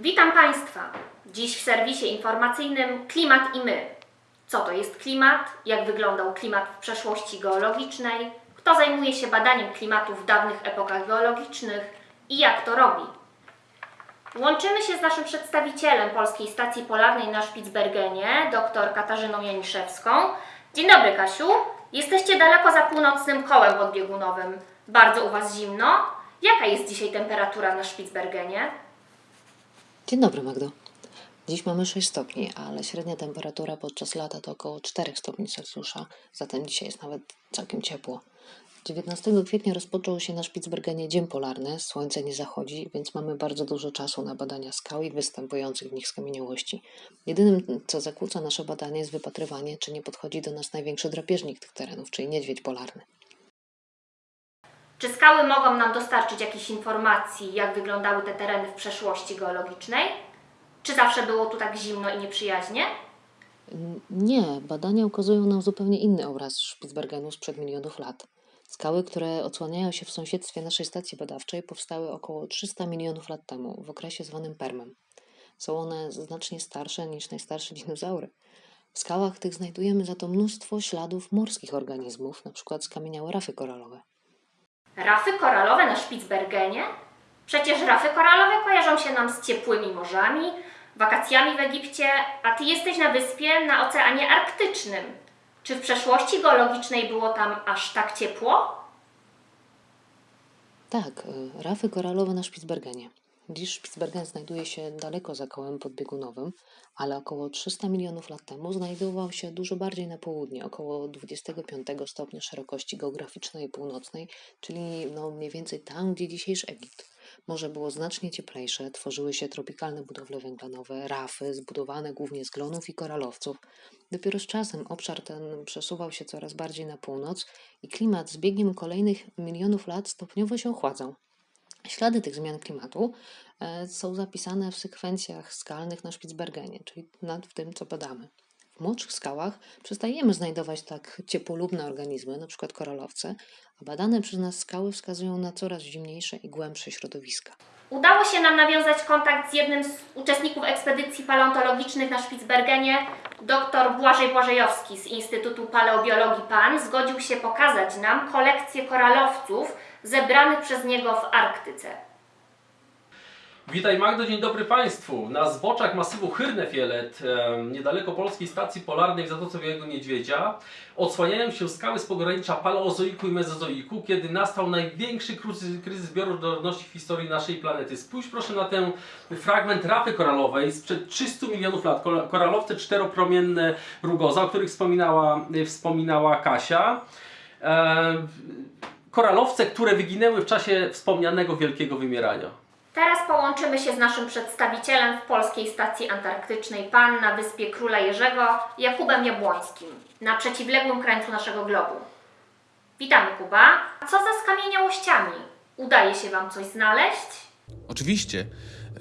Witam Państwa. Dziś w serwisie informacyjnym Klimat i my. Co to jest klimat? Jak wyglądał klimat w przeszłości geologicznej? Kto zajmuje się badaniem klimatu w dawnych epokach geologicznych i jak to robi? Łączymy się z naszym przedstawicielem Polskiej Stacji Polarnej na Spitsbergenie, dr Katarzyną Janiszewską. Dzień dobry, Kasiu. Jesteście daleko za północnym kołem podbiegunowym. Bardzo u Was zimno. Jaka jest dzisiaj temperatura na Spitsbergenie? Dzień dobry, Magdo. Dziś mamy 6 stopni, ale średnia temperatura podczas lata to około 4 stopni Celsjusza, zatem dzisiaj jest nawet całkiem ciepło. 19 kwietnia rozpoczął się na Spitsbergenie Dzień Polarny, słońce nie zachodzi, więc mamy bardzo dużo czasu na badania skał i występujących w nich skamieniałości. Jedynym, co zakłóca nasze badanie, jest wypatrywanie, czy nie podchodzi do nas największy drapieżnik tych terenów, czyli niedźwiedź polarny. Czy skały mogą nam dostarczyć jakichś informacji, jak wyglądały te tereny w przeszłości geologicznej? Czy zawsze było tu tak zimno i nieprzyjaźnie? Nie, badania ukazują nam zupełnie inny obraz Spitsbergenu sprzed milionów lat. Skały, które odsłaniają się w sąsiedztwie naszej stacji badawczej, powstały około 300 milionów lat temu, w okresie zwanym Permem. Są one znacznie starsze niż najstarsze dinozaury. W skałach tych znajdujemy za to mnóstwo śladów morskich organizmów, np. skamieniałe rafy koralowe. Rafy koralowe na Spitsbergenie? Przecież rafy koralowe kojarzą się nam z ciepłymi morzami, wakacjami w Egipcie, a ty jesteś na wyspie na Oceanie Arktycznym. Czy w przeszłości geologicznej było tam aż tak ciepło? Tak, y, rafy koralowe na Spitsbergenie. Dziś Spitsbergen znajduje się daleko za kołem podbiegunowym, ale około 300 milionów lat temu znajdował się dużo bardziej na południe, około 25 stopnia szerokości geograficznej północnej, czyli no mniej więcej tam, gdzie dzisiejszy Egipt. Morze było znacznie cieplejsze, tworzyły się tropikalne budowle węglanowe, rafy zbudowane głównie z glonów i koralowców. Dopiero z czasem obszar ten przesuwał się coraz bardziej na północ i klimat z biegiem kolejnych milionów lat stopniowo się ochładzał. Ślady tych zmian klimatu e, są zapisane w sekwencjach skalnych na Spitsbergenie, czyli nad tym, co badamy. W młodszych skałach przestajemy znajdować tak ciepłolubne organizmy, np. koralowce, a badane przez nas skały wskazują na coraz zimniejsze i głębsze środowiska. Udało się nam nawiązać kontakt z jednym z uczestników ekspedycji paleontologicznych na Spitsbergenie. Dr Błażej Błażejowski z Instytutu Paleobiologii PAN zgodził się pokazać nam kolekcję koralowców zebranych przez niego w Arktyce. Witaj Magdo, dzień dobry Państwu. Na zboczach masywu Hyrnefielet, niedaleko polskiej stacji polarnej w Zatoce Białego Niedźwiedzia, odsłaniają się skały z pogranicza paleozoiku i mezozoiku, kiedy nastał największy kryzys, bioróżnorodności w historii naszej planety. Spójrz proszę na ten fragment rafy koralowej sprzed 300 milionów lat. Kor- Koralowce czteropromienne rugoza, o których wspominała, wspominała Kasia. Em, koralowce, które wyginęły w czasie wspomnianego wielkiego wymierania. Teraz połączymy się z naszym przedstawicielem w Polskiej Stacji Antarktycznej PAN na Wyspie Króla Jerzego, Jakubem Jabłońskim, na przeciwległym krańcu naszego globu. Witamy Kuba. A co za skamieniałościami? Udaje się Wam coś znaleźć? Oczywiście.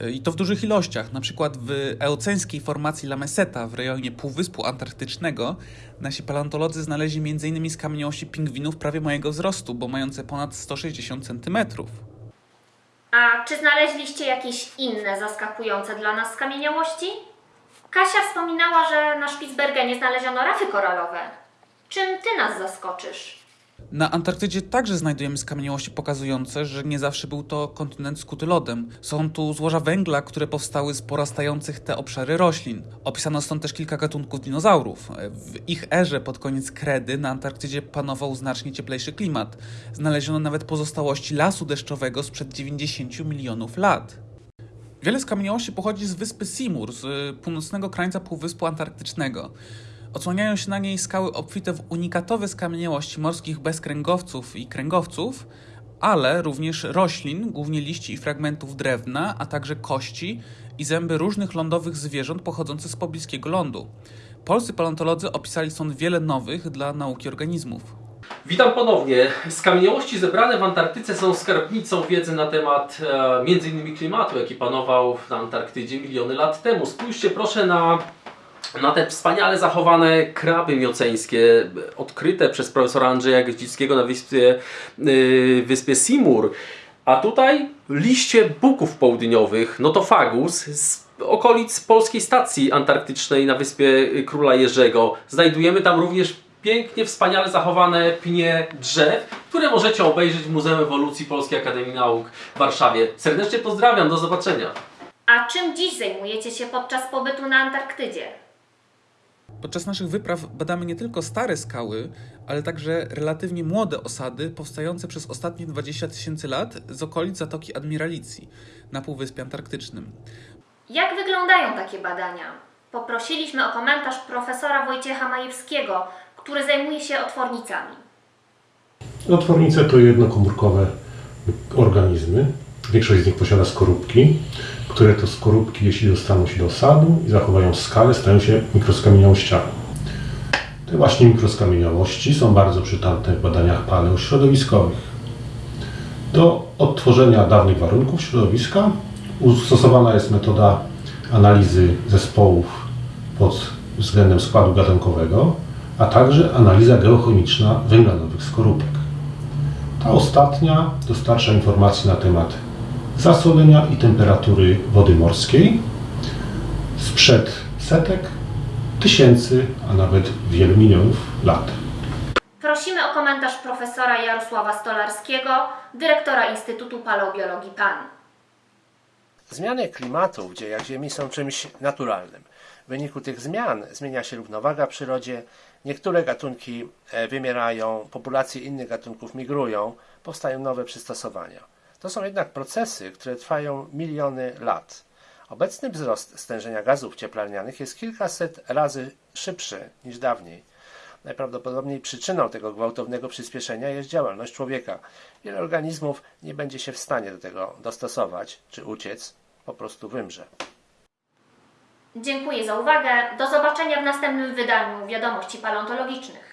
I to w dużych ilościach. Na przykład w eoceńskiej formacji La Meseta w rejonie Półwyspu Antarktycznego nasi paleontolodzy znaleźli m.in. skamieniałości pingwinów prawie mojego wzrostu, bo mające ponad 160 cm. A czy znaleźliście jakieś inne zaskakujące dla nas skamieniałości? Kasia wspominała, że na Spitsbergenie znaleziono rafy koralowe. Czym Ty nas zaskoczysz? Na Antarktydzie także znajdujemy skamieniałości pokazujące, że nie zawsze był to kontynent skuty lodem. Są tu złoża węgla, które powstały z porastających te obszary roślin. Opisano stąd też kilka gatunków dinozaurów. W ich erze pod koniec kredy na Antarktydzie panował znacznie cieplejszy klimat. Znaleziono nawet pozostałości lasu deszczowego sprzed 90 milionów lat. Wiele skamieniałości pochodzi z wyspy Seymour, z północnego krańca Półwyspu Antarktycznego. Odsłaniają się na niej skały obfite w unikatowe skamieniałości morskich bezkręgowców i kręgowców, ale również roślin, głównie liści i fragmentów drewna, a także kości i zęby różnych lądowych zwierząt pochodzących z pobliskiego lądu. Polscy paleontolodzy opisali stąd wiele nowych dla nauki organizmów. Witam ponownie. Skamieniałości zebrane w Antarktyce są skarbnicą wiedzy na temat e, m.in. klimatu, jaki panował na Antarktydzie miliony lat temu. Spójrzcie proszę na, na te wspaniale zachowane kraby mioceńskie, odkryte przez profesora Andrzeja Gdzickiego na wyspie, y, wyspie Seymour. A tutaj liście buków południowych, notofagus z okolic polskiej stacji antarktycznej na wyspie Króla Jerzego. Znajdujemy tam również pięknie, wspaniale zachowane pnie drzew, które możecie obejrzeć w Muzeum Ewolucji Polskiej Akademii Nauk w Warszawie. Serdecznie pozdrawiam, do zobaczenia. A czym dziś zajmujecie się podczas pobytu na Antarktydzie? Podczas naszych wypraw badamy nie tylko stare skały, ale także relatywnie młode osady powstające przez ostatnie 20 tysięcy lat z okolic Zatoki Admiralicji na Półwyspie Antarktycznym. Jak wyglądają takie badania? Poprosiliśmy o komentarz profesora Wojciecha Majewskiego, który zajmuje się otwornicami. Otwornice to jednokomórkowe organizmy. Większość z nich posiada skorupki, które to skorupki, jeśli dostaną się do osadu i zachowają skalę, stają się mikroskamieniałościami. Te właśnie mikroskamieniałości są bardzo przydatne w badaniach paleośrodowiskowych. Do odtworzenia dawnych warunków środowiska stosowana jest metoda analizy zespołów pod względem składu gatunkowego, a także analiza geochemiczna węgla nowych skorupek. Ta ostatnia dostarcza informacji na temat zasolenia i temperatury wody morskiej sprzed setek, tysięcy, a nawet wielu milionów lat. Prosimy o komentarz profesora Jarosława Stolarskiego, dyrektora Instytutu Paleobiologii PAN. Zmiany klimatu w dziejach Ziemi są czymś naturalnym. W wyniku tych zmian zmienia się równowaga w przyrodzie, niektóre gatunki e, wymierają, populacje innych gatunków migrują, powstają nowe przystosowania. To są jednak procesy, które trwają miliony lat. Obecny wzrost stężenia gazów cieplarnianych jest kilkaset razy szybszy niż dawniej. Najprawdopodobniej przyczyną tego gwałtownego przyspieszenia jest działalność człowieka. Wiele organizmów nie będzie się w stanie do tego dostosować czy uciec, po prostu wymrze. Dziękuję za uwagę. Do zobaczenia w następnym wydaniu Wiadomości Paleontologicznych.